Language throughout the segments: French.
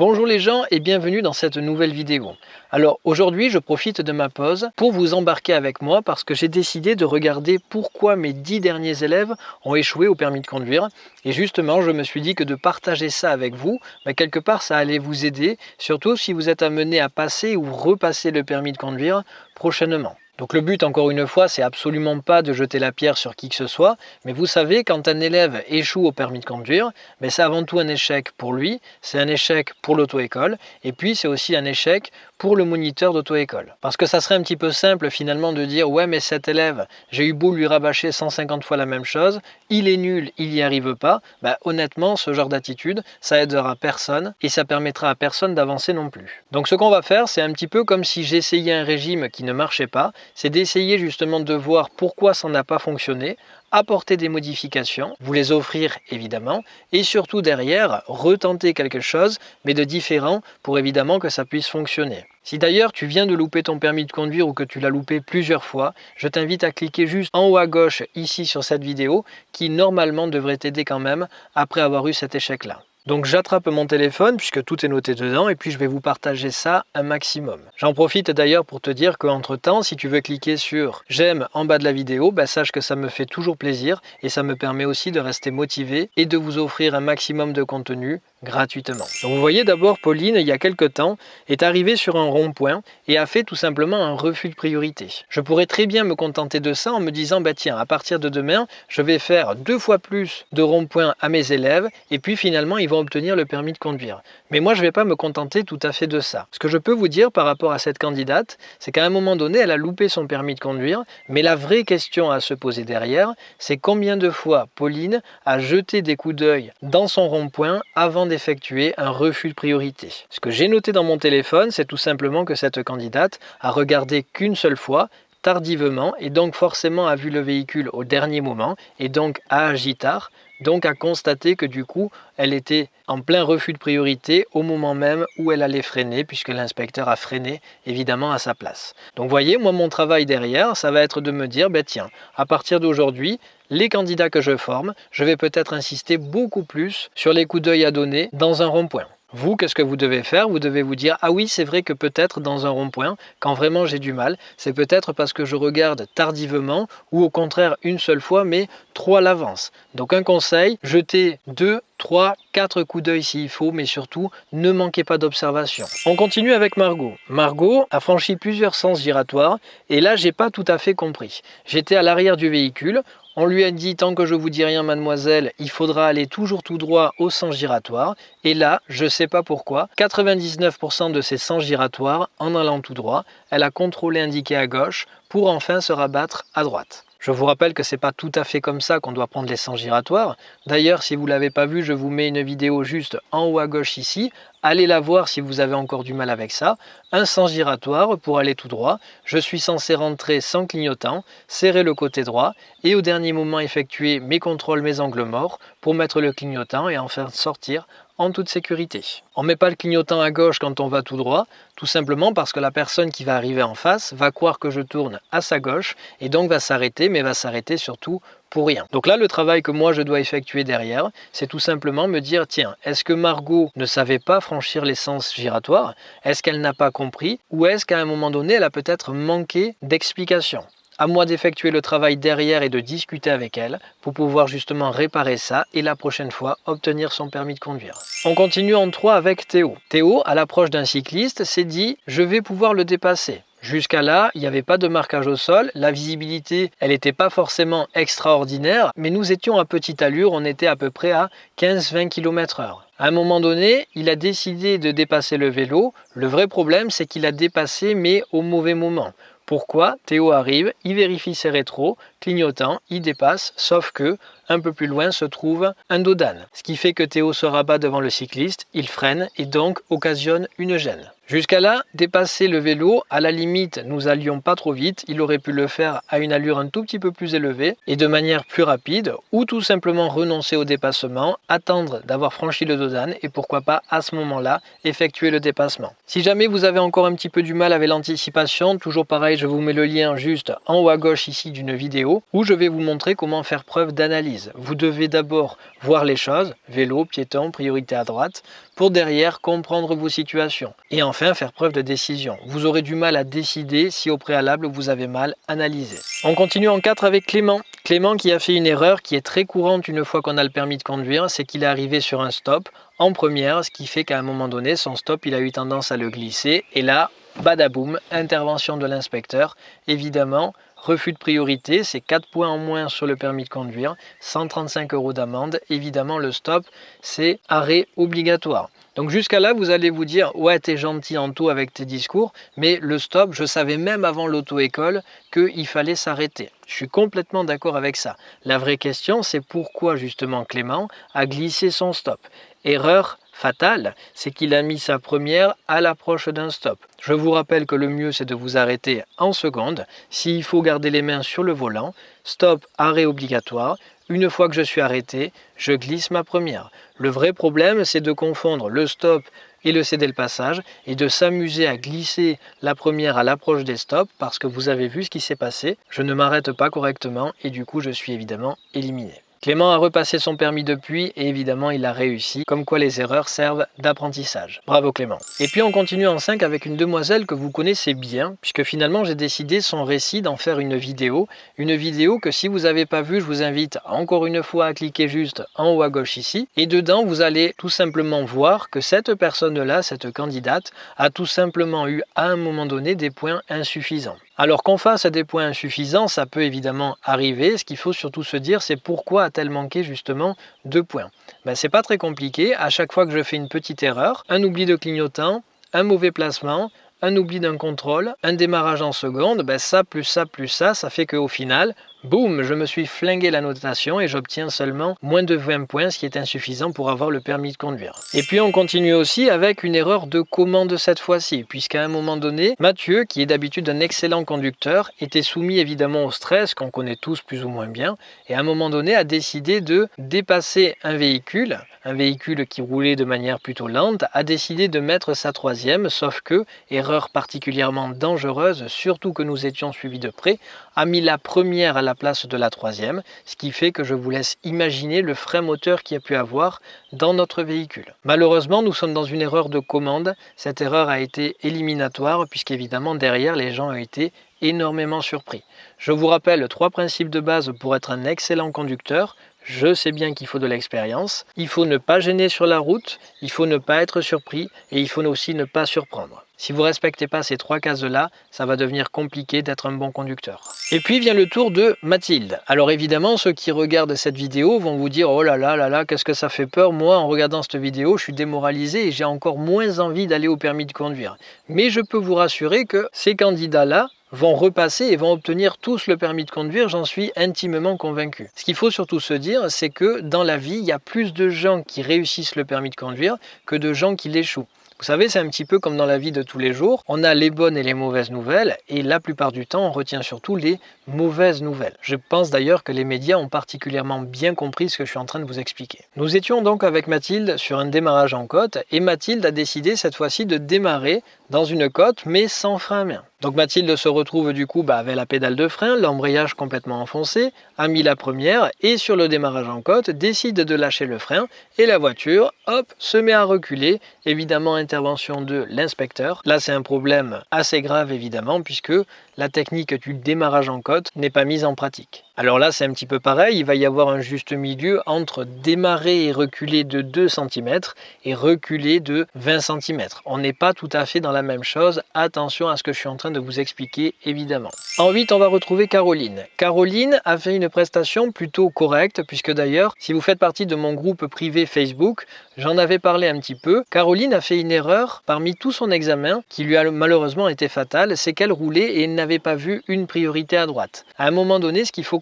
Bonjour les gens et bienvenue dans cette nouvelle vidéo. Alors aujourd'hui je profite de ma pause pour vous embarquer avec moi parce que j'ai décidé de regarder pourquoi mes dix derniers élèves ont échoué au permis de conduire et justement je me suis dit que de partager ça avec vous, bah, quelque part ça allait vous aider, surtout si vous êtes amené à passer ou repasser le permis de conduire prochainement. Donc le but, encore une fois, c'est absolument pas de jeter la pierre sur qui que ce soit, mais vous savez, quand un élève échoue au permis de conduire, ben c'est avant tout un échec pour lui, c'est un échec pour l'auto-école, et puis c'est aussi un échec pour le moniteur d'auto-école. Parce que ça serait un petit peu simple finalement de dire « Ouais, mais cet élève, j'ai eu beau lui rabâcher 150 fois la même chose, il est nul, il n'y arrive pas. Ben, honnêtement, ce genre d'attitude, ça aidera personne, et ça permettra à personne d'avancer non plus. Donc ce qu'on va faire, c'est un petit peu comme si j'essayais un régime qui ne marchait pas, c'est d'essayer justement de voir pourquoi ça n'a pas fonctionné, apporter des modifications, vous les offrir évidemment, et surtout derrière, retenter quelque chose, mais de différent pour évidemment que ça puisse fonctionner. Si d'ailleurs tu viens de louper ton permis de conduire ou que tu l'as loupé plusieurs fois, je t'invite à cliquer juste en haut à gauche ici sur cette vidéo qui normalement devrait t'aider quand même après avoir eu cet échec là. Donc j'attrape mon téléphone puisque tout est noté dedans et puis je vais vous partager ça un maximum. J'en profite d'ailleurs pour te dire qu'entre temps, si tu veux cliquer sur j'aime en bas de la vidéo, bah, sache que ça me fait toujours plaisir et ça me permet aussi de rester motivé et de vous offrir un maximum de contenu gratuitement. Donc vous voyez d'abord Pauline, il y a quelque temps, est arrivée sur un rond-point et a fait tout simplement un refus de priorité. Je pourrais très bien me contenter de ça en me disant bah tiens, à partir de demain, je vais faire deux fois plus de ronds-points à mes élèves et puis finalement ils vont obtenir le permis de conduire. Mais moi je ne vais pas me contenter tout à fait de ça. Ce que je peux vous dire par rapport à cette candidate, c'est qu'à un moment donné, elle a loupé son permis de conduire, mais la vraie question à se poser derrière, c'est combien de fois Pauline a jeté des coups d'œil dans son rond-point avant d'effectuer un refus de priorité. Ce que j'ai noté dans mon téléphone, c'est tout simplement que cette candidate a regardé qu'une seule fois tardivement et donc forcément a vu le véhicule au dernier moment et donc a agi tard, donc a constaté que du coup elle était en plein refus de priorité au moment même où elle allait freiner puisque l'inspecteur a freiné évidemment à sa place. Donc voyez, moi mon travail derrière, ça va être de me dire, ben tiens, à partir d'aujourd'hui, les candidats que je forme, je vais peut-être insister beaucoup plus sur les coups d'œil à donner dans un rond-point. Vous, qu'est-ce que vous devez faire? Vous devez vous dire, ah oui, c'est vrai que peut-être dans un rond-point, quand vraiment j'ai du mal, c'est peut-être parce que je regarde tardivement ou au contraire une seule fois, mais trop à l'avance. Donc un conseil, jetez deux, trois, quatre coups d'œil s'il faut, mais surtout, ne manquez pas d'observation. On continue avec Margot. Margot a franchi plusieurs sens giratoires, et là, j'ai pas tout à fait compris. J'étais à l'arrière du véhicule, on lui a dit, tant que je vous dis rien, mademoiselle, il faudra aller toujours tout droit au sens giratoire. Et là, je sais pas pourquoi, 99% de ces sens giratoires, en allant tout droit, elle a contrôlé indiqué à gauche pour enfin se rabattre à droite. Je vous rappelle que c'est pas tout à fait comme ça qu'on doit prendre les sens giratoires. D'ailleurs, si vous l'avez pas vu, je vous mets une vidéo juste en haut à gauche ici. Allez la voir si vous avez encore du mal avec ça. Un sens giratoire pour aller tout droit. Je suis censé rentrer sans clignotant, serrer le côté droit et au dernier moment effectuer mes contrôles, mes angles morts pour mettre le clignotant et en faire sortir en toute sécurité. On ne met pas le clignotant à gauche quand on va tout droit, tout simplement parce que la personne qui va arriver en face va croire que je tourne à sa gauche et donc va s'arrêter, mais va s'arrêter surtout rien. Donc là, le travail que moi je dois effectuer derrière, c'est tout simplement me dire, tiens, est-ce que Margot ne savait pas franchir l'essence giratoire Est-ce qu'elle n'a pas compris? Ou est-ce qu'à un moment donné, elle a peut-être manqué d'explication? À moi d'effectuer le travail derrière et de discuter avec elle pour pouvoir justement réparer ça et la prochaine fois obtenir son permis de conduire. On continue en 3 avec Théo. Théo, à l'approche d'un cycliste, s'est dit « je vais pouvoir le dépasser ». Jusqu'à là, il n'y avait pas de marquage au sol, la visibilité, elle n'était pas forcément extraordinaire, mais nous étions à petite allure, on était à peu près à 15-20 km h À un moment donné, il a décidé de dépasser le vélo. Le vrai problème, c'est qu'il a dépassé, mais au mauvais moment. Pourquoi? Théo arrive, il vérifie ses rétros, clignotant, il dépasse, sauf que un peu plus loin se trouve un dodane. Ce qui fait que Théo se rabat devant le cycliste, il freine et donc occasionne une gêne. Jusqu'à là, dépasser le vélo, à la limite, nous allions pas trop vite, il aurait pu le faire à une allure un tout petit peu plus élevée et de manière plus rapide, ou tout simplement renoncer au dépassement, attendre d'avoir franchi le dodane et pourquoi pas à ce moment-là effectuer le dépassement. Si jamais vous avez encore un petit peu du mal avec l'anticipation, toujours pareil, je vous mets le lien juste en haut à gauche ici d'une vidéo vidéo où je vais vous montrer comment faire preuve d'analyse. Vous devez d'abord voir les choses, vélo, piéton, priorité à droite, pour derrière comprendre vos situations. Et enfin faire preuve de décision. Vous aurez du mal à décider si au préalable vous avez mal analysé. On continue en 4 avec Clément. Clément qui a fait une erreur qui est très courante une fois qu'on a le permis de conduire, c'est qu'il est arrivé sur un stop en première, ce qui fait qu'à un moment donné, son stop, il a eu tendance à le glisser. Et là, badaboum, intervention de l'inspecteur. Évidemment, refus de priorité, c'est 4 points en moins sur le permis de conduire, 135 euros d'amende. Évidemment, le stop, c'est arrêt obligatoire. Donc jusqu'à là, vous allez vous dire, ouais, t'es gentil en tout avec tes discours, mais le stop, je savais même avant l'auto-école qu'il fallait s'arrêter. Je suis complètement d'accord avec ça. La vraie question, c'est pourquoi justement Clément a glissé son stop? Erreur fatale, c'est qu'il a mis sa première à l'approche d'un stop. Je vous rappelle que le mieux c'est de vous arrêter en seconde. S'il faut garder les mains sur le volant, stop, arrêt obligatoire. Une fois que je suis arrêté, je glisse ma première. Le vrai problème c'est de confondre le stop et le céder le passage et de s'amuser à glisser la première à l'approche des stops parce que vous avez vu ce qui s'est passé. Je ne m'arrête pas correctement et du coup je suis évidemment éliminé. Clément a repassé son permis depuis et évidemment il a réussi, comme quoi les erreurs servent d'apprentissage. Bravo Clément. Et puis on continue en 5 avec une demoiselle que vous connaissez bien, puisque finalement j'ai décidé son récit d'en faire une vidéo. Une vidéo que si vous n'avez pas vue, je vous invite encore une fois à cliquer juste en haut à gauche ici. Et dedans vous allez tout simplement voir que cette personne-là, cette candidate, a tout simplement eu à un moment donné des points insuffisants. Alors qu'on fasse des points insuffisants, ça peut évidemment arriver. Ce qu'il faut surtout se dire, c'est pourquoi a-t-elle manqué justement deux points? Ben, C'est pas très compliqué. À chaque fois que je fais une petite erreur, un oubli de clignotant, un mauvais placement, un oubli d'un contrôle, un démarrage en seconde, ben ça plus ça plus ça, ça fait qu'au final, Boum, je me suis flingué la notation et j'obtiens seulement moins de 20 points, ce qui est insuffisant pour avoir le permis de conduire. Et puis on continue aussi avec une erreur de commande cette fois-ci, puisqu'à un moment donné, Mathieu, qui est d'habitude un excellent conducteur, était soumis évidemment au stress qu'on connaît tous plus ou moins bien, et à un moment donné a décidé de dépasser un véhicule, un véhicule qui roulait de manière plutôt lente, a décidé de mettre sa troisième, sauf que, erreur particulièrement dangereuse, surtout que nous étions suivis de près, a mis la première à la place de la troisième, ce qui fait que je vous laisse imaginer le frein moteur qu'il a pu avoir dans notre véhicule. Malheureusement, nous sommes dans une erreur de commande. Cette erreur a été éliminatoire puisqu'évidemment derrière les gens ont été énormément surpris. Je vous rappelle trois principes de base pour être un excellent conducteur. Je sais bien qu'il faut de l'expérience. Il faut ne pas gêner sur la route, il faut ne pas être surpris et il faut aussi ne pas surprendre. Si vous respectez pas ces trois cases-là, ça va devenir compliqué d'être un bon conducteur. Et puis vient le tour de Mathilde. Alors évidemment, ceux qui regardent cette vidéo vont vous dire « Oh là là là là, qu'est-ce que ça fait peur Moi, en regardant cette vidéo, je suis démoralisé et j'ai encore moins envie d'aller au permis de conduire. » Mais je peux vous rassurer que ces candidats-là vont repasser et vont obtenir tous le permis de conduire, j'en suis intimement convaincu. Ce qu'il faut surtout se dire, c'est que dans la vie, il y a plus de gens qui réussissent le permis de conduire que de gens qui l'échouent. Vous savez, c'est un petit peu comme dans la vie de tous les jours. On a les bonnes et les mauvaises nouvelles et la plupart du temps, on retient surtout les mauvaises nouvelles. Je pense d'ailleurs que les médias ont particulièrement bien compris ce que je suis en train de vous expliquer. Nous étions donc avec Mathilde sur un démarrage en côte et Mathilde a décidé cette fois-ci de démarrer dans une côte mais sans frein à main. Donc Mathilde se retrouve du coup bah, avec la pédale de frein, l'embrayage complètement enfoncé, a mis la première et sur le démarrage en côte décide de lâcher le frein et la voiture, hop, se met à reculer, évidemment intervention de l'inspecteur. Là c'est un problème assez grave évidemment puisque la technique du démarrage en côte n'est pas mise en pratique. Alors là, c'est un petit peu pareil, il va y avoir un juste milieu entre démarrer et reculer de 2 cm et reculer de 20 cm. On n'est pas tout à fait dans la même chose, attention à ce que je suis en train de vous expliquer évidemment. En 8, on va retrouver Caroline. Caroline a fait une prestation plutôt correcte, puisque d'ailleurs, si vous faites partie de mon groupe privé Facebook, j'en avais parlé un petit peu. Caroline a fait une erreur parmi tout son examen, qui lui a malheureusement été fatale, c'est qu'elle roulait et n'avait pas vu une priorité à droite. À un moment donné, ce qu'il faut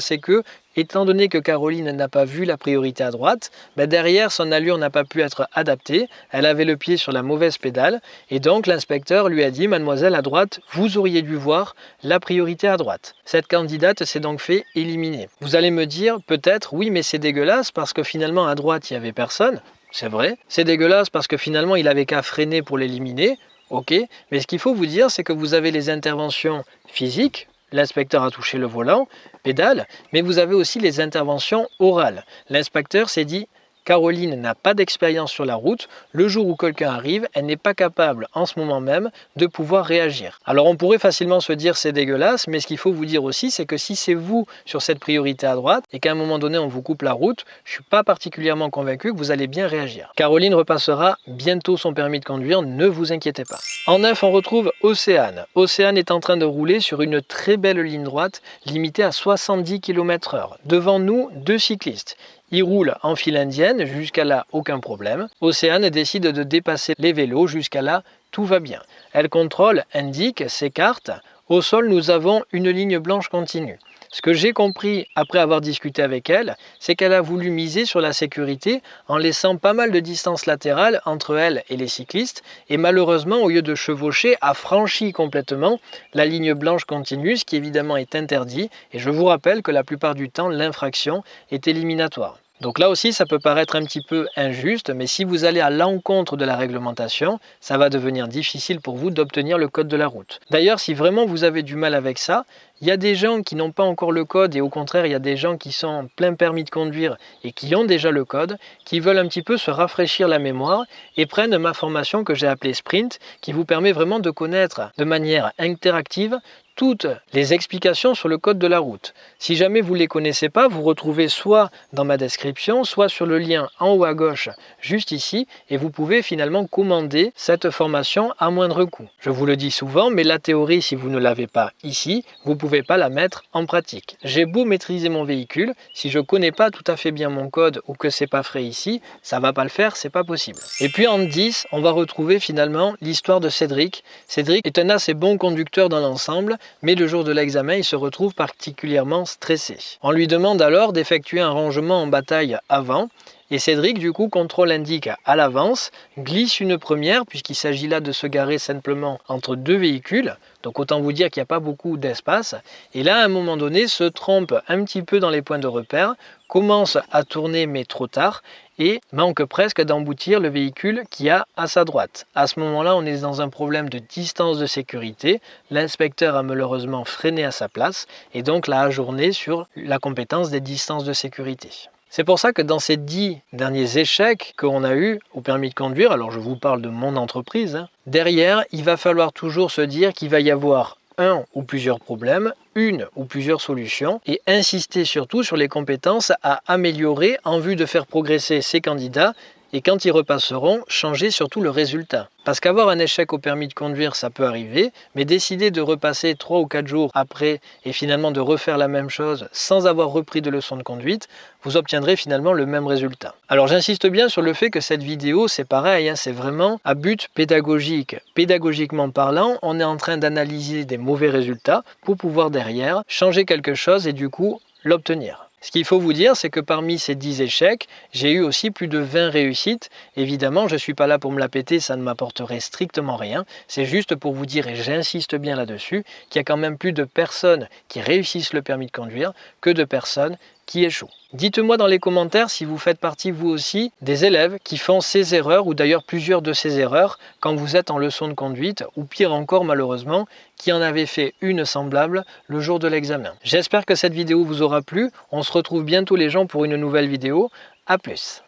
c'est que étant donné que Caroline n'a pas vu la priorité à droite, ben derrière son allure n'a pas pu être adaptée, elle avait le pied sur la mauvaise pédale, et donc l'inspecteur lui a dit « Mademoiselle, à droite, vous auriez dû voir la priorité à droite ». Cette candidate s'est donc fait éliminer. Vous allez me dire peut-être « Oui, mais c'est dégueulasse parce que finalement à droite, il n'y avait personne ». C'est vrai, c'est dégueulasse parce que finalement il avait qu'à freiner pour l'éliminer, ok, mais ce qu'il faut vous dire c'est que vous avez les interventions physiques, l'inspecteur a touché le volant, pédale, mais vous avez aussi les interventions orales. L'inspecteur s'est dit Caroline n'a pas d'expérience sur la route. Le jour où quelqu'un arrive, elle n'est pas capable en ce moment même de pouvoir réagir. Alors on pourrait facilement se dire c'est dégueulasse, mais ce qu'il faut vous dire aussi, c'est que si c'est vous sur cette priorité à droite et qu'à un moment donné on vous coupe la route, je ne suis pas particulièrement convaincu que vous allez bien réagir. Caroline repassera bientôt son permis de conduire, ne vous inquiétez pas. En neuf, on retrouve Océane. Océane est en train de rouler sur une très belle ligne droite limitée à 70 km/h. Devant nous, deux cyclistes. Il roule en file indienne, jusqu'à là aucun problème. Océane décide de dépasser les vélos, jusqu'à là tout va bien. Elle contrôle, indique, s'écarte. Au sol, nous avons une ligne blanche continue. Ce que j'ai compris après avoir discuté avec elle, c'est qu'elle a voulu miser sur la sécurité en laissant pas mal de distance latérale entre elle et les cyclistes et malheureusement au lieu de chevaucher a franchi complètement la ligne blanche continue ce qui évidemment est interdit et je vous rappelle que la plupart du temps l'infraction est éliminatoire. Donc là aussi, ça peut paraître un petit peu injuste, mais si vous allez à l'encontre de la réglementation, ça va devenir difficile pour vous d'obtenir le code de la route. D'ailleurs, si vraiment vous avez du mal avec ça, il y a des gens qui n'ont pas encore le code et au contraire, il y a des gens qui sont en plein permis de conduire et qui ont déjà le code, qui veulent un petit peu se rafraîchir la mémoire et prennent ma formation que j'ai appelée Sprint, qui vous permet vraiment de connaître de manière interactive toutes les explications sur le code de la route. Si jamais vous ne les connaissez pas, vous retrouvez soit dans ma description, soit sur le lien en haut à gauche, juste ici, et vous pouvez finalement commander cette formation à moindre coût. Je vous le dis souvent, mais la théorie, si vous ne l'avez pas ici, vous ne pouvez pas la mettre en pratique. J'ai beau maîtriser mon véhicule, si je ne connais pas tout à fait bien mon code ou que c'est pas frais ici, ça va pas le faire, c'est pas possible. Et puis en 10, on va retrouver finalement l'histoire de Cédric. Cédric est un assez bon conducteur dans l'ensemble, mais le jour de l'examen, il se retrouve particulièrement stressé. On lui demande alors d'effectuer un rangement en bataille avant, et Cédric, du coup, contrôle indique à l'avance, glisse une première, puisqu'il s'agit là de se garer simplement entre deux véhicules. Donc autant vous dire qu'il n'y a pas beaucoup d'espace. Et là, à un moment donné, se trompe un petit peu dans les points de repère, commence à tourner mais trop tard, et manque presque d'emboutir le véhicule qui a à sa droite. À ce moment-là, on est dans un problème de distance de sécurité. L'inspecteur a malheureusement freiné à sa place et donc l'a ajourné sur la compétence des distances de sécurité. C'est pour ça que dans ces dix derniers échecs qu'on a eu au permis de conduire, alors je vous parle de mon entreprise, hein, derrière, il va falloir toujours se dire qu'il va y avoir un ou plusieurs problèmes, une ou plusieurs solutions et insister surtout sur les compétences à améliorer en vue de faire progresser ces candidats et quand ils repasseront, changer surtout le résultat. Parce qu'avoir un échec au permis de conduire, ça peut arriver, mais décider de repasser 3 ou 4 jours après et finalement de refaire la même chose sans avoir repris de leçons de conduite, vous obtiendrez finalement le même résultat. Alors j'insiste bien sur le fait que cette vidéo, c'est pareil, hein, c'est vraiment à but pédagogique. Pédagogiquement parlant, on est en train d'analyser des mauvais résultats pour pouvoir derrière changer quelque chose et du coup l'obtenir. Ce qu'il faut vous dire, c'est que parmi ces 10 échecs, j'ai eu aussi plus de 20 réussites. Évidemment, je ne suis pas là pour me la péter, ça ne m'apporterait strictement rien. C'est juste pour vous dire, et j'insiste bien là-dessus, qu'il y a quand même plus de personnes qui réussissent le permis de conduire que de personnes qui échouent. Dites-moi dans les commentaires si vous faites partie vous aussi des élèves qui font ces erreurs ou d'ailleurs plusieurs de ces erreurs quand vous êtes en leçon de conduite ou pire encore malheureusement qui en avait fait une semblable le jour de l'examen. J'espère que cette vidéo vous aura plu. On se retrouve bientôt les gens pour une nouvelle vidéo. A plus